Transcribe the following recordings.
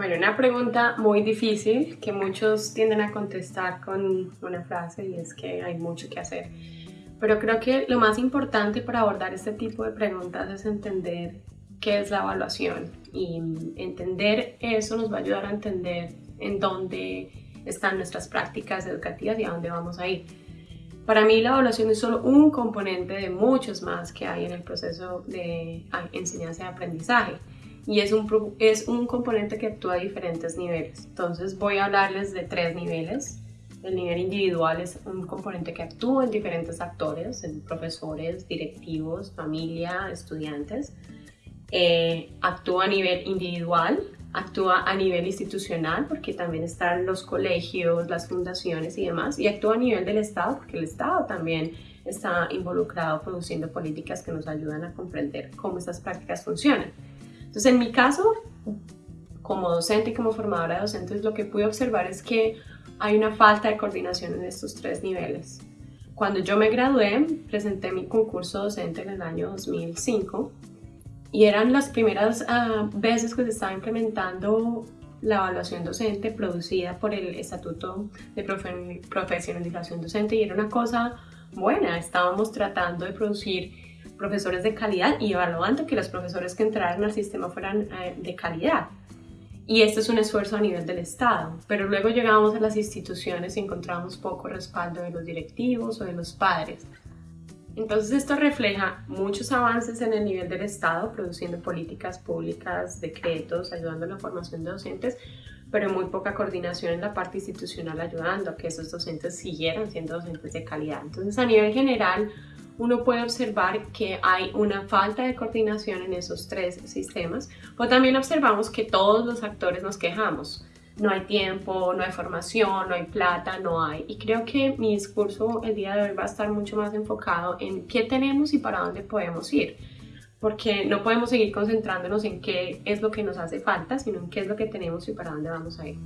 Bueno, una pregunta muy difícil que muchos tienden a contestar con una frase y es que hay mucho que hacer. Pero creo que lo más importante para abordar este tipo de preguntas es entender qué es la evaluación y entender eso nos va a ayudar a entender en dónde están nuestras prácticas educativas y a dónde vamos a ir. Para mí la evaluación es solo un componente de muchos más que hay en el proceso de enseñanza y aprendizaje y es un, es un componente que actúa a diferentes niveles. Entonces voy a hablarles de tres niveles. El nivel individual es un componente que actúa en diferentes actores, en profesores, directivos, familia, estudiantes. Eh, actúa a nivel individual, actúa a nivel institucional porque también están los colegios, las fundaciones y demás, y actúa a nivel del Estado porque el Estado también está involucrado produciendo políticas que nos ayudan a comprender cómo estas prácticas funcionan. Entonces, en mi caso, como docente y como formadora de docentes, lo que pude observar es que hay una falta de coordinación en estos tres niveles. Cuando yo me gradué, presenté mi concurso docente en el año 2005 y eran las primeras ah, veces que se estaba implementando la evaluación docente producida por el Estatuto de Profesionalización Docente y era una cosa buena, estábamos tratando de producir profesores de calidad y evaluando que los profesores que entraran al sistema fueran eh, de calidad. Y este es un esfuerzo a nivel del Estado, pero luego llegamos a las instituciones y encontramos poco respaldo de los directivos o de los padres. Entonces esto refleja muchos avances en el nivel del Estado, produciendo políticas públicas, decretos, ayudando a la formación de docentes, pero muy poca coordinación en la parte institucional ayudando a que esos docentes siguieran siendo docentes de calidad. Entonces a nivel general uno puede observar que hay una falta de coordinación en esos tres sistemas, pero también observamos que todos los actores nos quejamos. No hay tiempo, no hay formación, no hay plata, no hay. Y creo que mi discurso el día de hoy va a estar mucho más enfocado en qué tenemos y para dónde podemos ir. Porque no podemos seguir concentrándonos en qué es lo que nos hace falta, sino en qué es lo que tenemos y para dónde vamos a ir.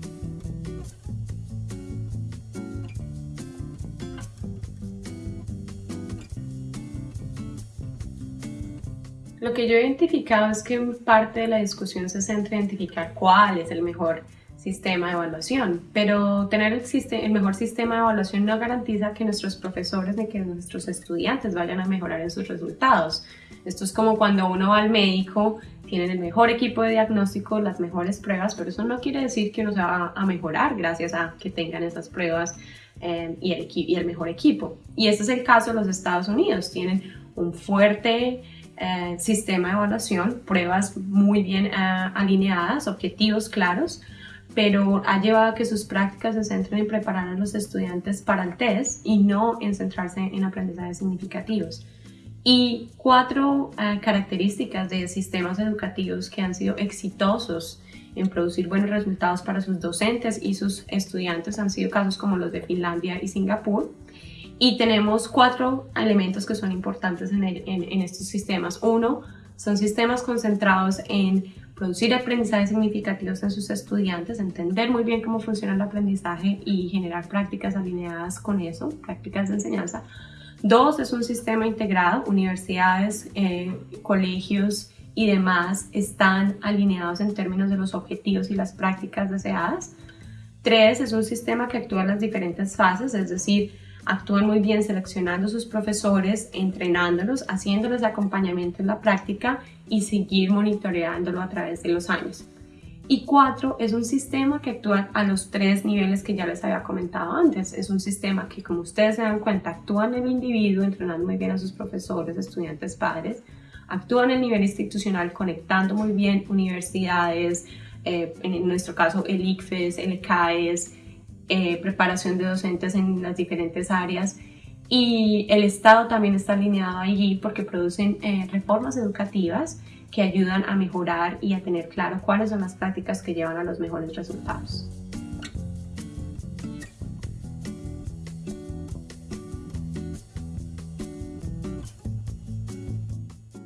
Lo que yo he identificado es que parte de la discusión se centra en identificar cuál es el mejor sistema de evaluación, pero tener el, el mejor sistema de evaluación no garantiza que nuestros profesores ni que nuestros estudiantes vayan a mejorar en sus resultados. Esto es como cuando uno va al médico, tienen el mejor equipo de diagnóstico, las mejores pruebas, pero eso no quiere decir que uno se va a mejorar gracias a que tengan esas pruebas eh, y, el, y el mejor equipo. Y este es el caso de los Estados Unidos, tienen un fuerte eh, sistema de evaluación, pruebas muy bien eh, alineadas, objetivos claros, pero ha llevado a que sus prácticas se centren en preparar a los estudiantes para el test y no en centrarse en aprendizajes significativos. Y cuatro eh, características de sistemas educativos que han sido exitosos en producir buenos resultados para sus docentes y sus estudiantes han sido casos como los de Finlandia y Singapur. Y tenemos cuatro elementos que son importantes en, estos sistemas. Uno, son sistemas concentrados en producir aprendizajes significativos en sus estudiantes, entender muy bien cómo funciona el aprendizaje y generar prácticas alineadas con eso, prácticas de enseñanza. Dos, es un sistema integrado, universidades, eh, colegios y demás están alineados en términos de los objetivos y las prácticas deseadas. Tres, es un sistema que actúa en las diferentes fases, es decir, actúan muy bien seleccionando sus profesores, entrenándolos, haciéndoles acompañamiento en la práctica y seguir monitoreándolo a través de los años. Y cuatro, es un sistema que actúa a los tres niveles que ya les había comentado antes. Es un sistema que, como ustedes se dan cuenta, actúa en el individuo, entrenando muy bien a sus profesores, estudiantes, padres, actúa en el nivel institucional, conectando muy bien universidades, eh, en nuestro caso el ICFES, el CAES, eh, preparación de docentes en las diferentes áreas y el Estado también está alineado allí porque producen eh, reformas educativas que ayudan a mejorar y a tener claro cuáles son las prácticas que llevan a los mejores resultados.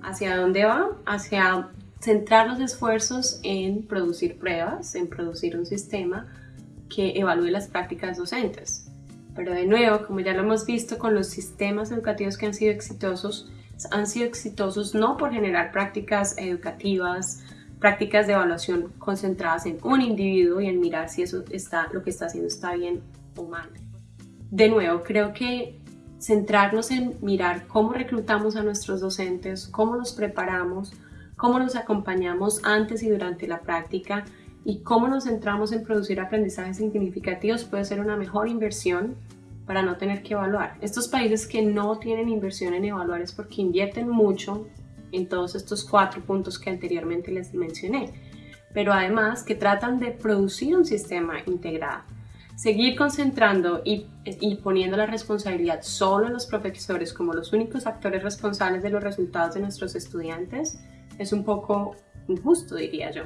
¿Hacia dónde va? Hacia centrar los esfuerzos en producir pruebas, en producir un sistema que evalúe las prácticas docentes. Pero de nuevo, como ya lo hemos visto con los sistemas educativos que han sido exitosos, han sido exitosos no por generar prácticas educativas prácticas de evaluación concentradas en un individuo y en mirar si eso está, lo que está haciendo está bien o mal. De nuevo, creo que centrarnos en mirar cómo reclutamos a nuestros docentes, cómo los preparamos, cómo nos acompañamos antes y durante la práctica y cómo nos centramos en producir aprendizajes significativos puede ser una mejor inversión para no tener que evaluar. Estos países que no tienen inversión en evaluar es porque invierten mucho en todos estos cuatro puntos que anteriormente les mencioné, pero además que tratan de producir un sistema integrado. Seguir concentrando y, y, poniendo la responsabilidad solo en los profesores como los únicos actores responsables de los resultados de nuestros estudiantes es un poco injusto, diría yo.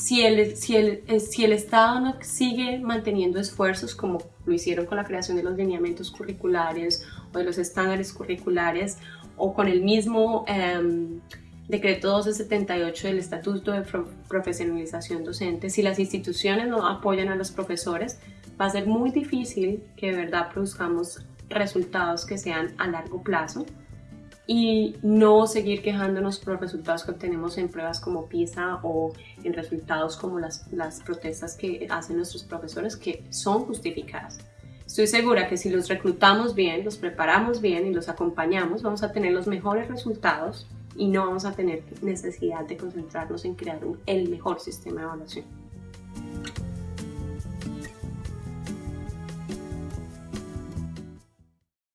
Si el, si, el, si el Estado no sigue manteniendo esfuerzos como lo hicieron con la creación de los lineamientos curriculares o de los estándares curriculares o con el mismo eh, decreto 1278 del Estatuto de Profesionalización Docente, si las instituciones no apoyan a los profesores, va a ser muy difícil que de verdad produzcamos resultados que sean a largo plazo y no seguir quejándonos por los resultados que obtenemos en pruebas como PISA o en resultados como las, las protestas que hacen nuestros profesores que son justificadas. Estoy segura que si los reclutamos bien, los preparamos bien y los acompañamos, vamos a tener los mejores resultados y no vamos a tener necesidad de concentrarnos en crear el mejor sistema de evaluación.